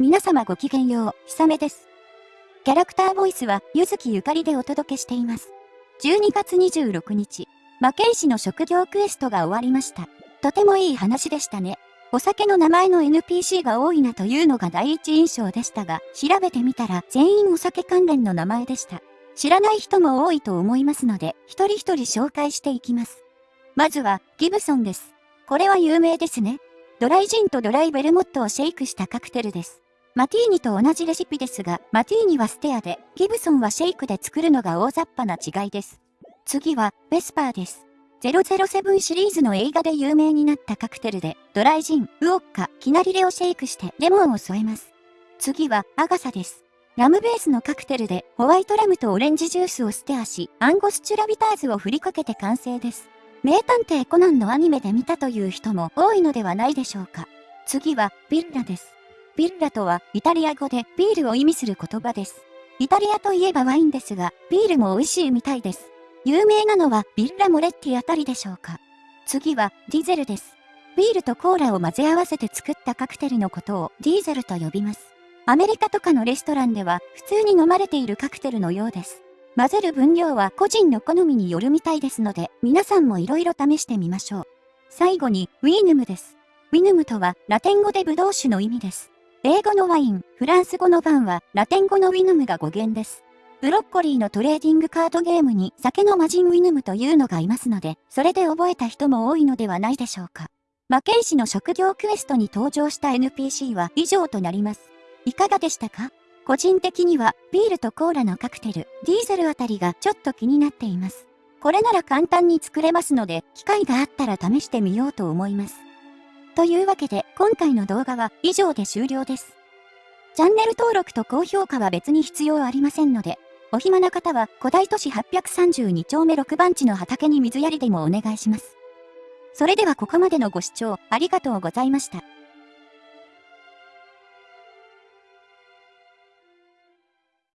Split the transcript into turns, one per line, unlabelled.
皆様ごきげんよう、ひさめです。キャラクターボイスは、ゆずきゆかりでお届けしています。12月26日、魔剣士の職業クエストが終わりました。とてもいい話でしたね。お酒の名前の NPC が多いなというのが第一印象でしたが、調べてみたら全員お酒関連の名前でした。知らない人も多いと思いますので、一人一人紹介していきます。まずは、ギブソンです。これは有名ですね。ドライジンとドライベルモットをシェイクしたカクテルです。マティーニと同じレシピですが、マティーニはステアで、ギブソンはシェイクで作るのが大雑把な違いです。次は、ベスパーです。007シリーズの映画で有名になったカクテルで、ドライジン、ウオッカ、キナリレをシェイクしてレモンを添えます。次は、アガサです。ラムベースのカクテルで、ホワイトラムとオレンジジュースをステアし、アンゴスチュラビターズを振りかけて完成です。名探偵コナンのアニメで見たという人も多いのではないでしょうか。次は、ビッラです。ビッラとは、イタリア語でビールを意味する言葉です。イタリアといえばワインですが、ビールも美味しいみたいです。有名なのはビッラモレッティあたりでしょうか。次は、ディゼルです。ビールとコーラを混ぜ合わせて作ったカクテルのことをディーゼルと呼びます。アメリカとかのレストランでは普通に飲まれているカクテルのようです。混ぜる分量は個人の好みによるみたいですので、皆さんも色々試してみましょう。最後に、ウィーヌムです。ウィヌムとはラテン語でブドウ酒の意味です。英語のワイン、フランス語のバンはラテン語のウィヌムが語源です。ブロッコリーのトレーディングカードゲームに酒の魔人ウィヌムというのがいますので、それで覚えた人も多いのではないでしょうか。魔剣士の職業クエストに登場した NPC は以上となります。いかがでしたか？個人的にはビールとコーラのカクテル、ディーゼルあたりがちょっと気になっています。これなら簡単に作れますので、機会があったら試してみようと思います。というわけで、今回の動画は以上で終了です。チャンネル登録と高評価は別に必要ありませんので、お暇な方は古代都市832丁目6番地の畑に水やりでもお願いします。それではここまでのご視聴ありがとうございました。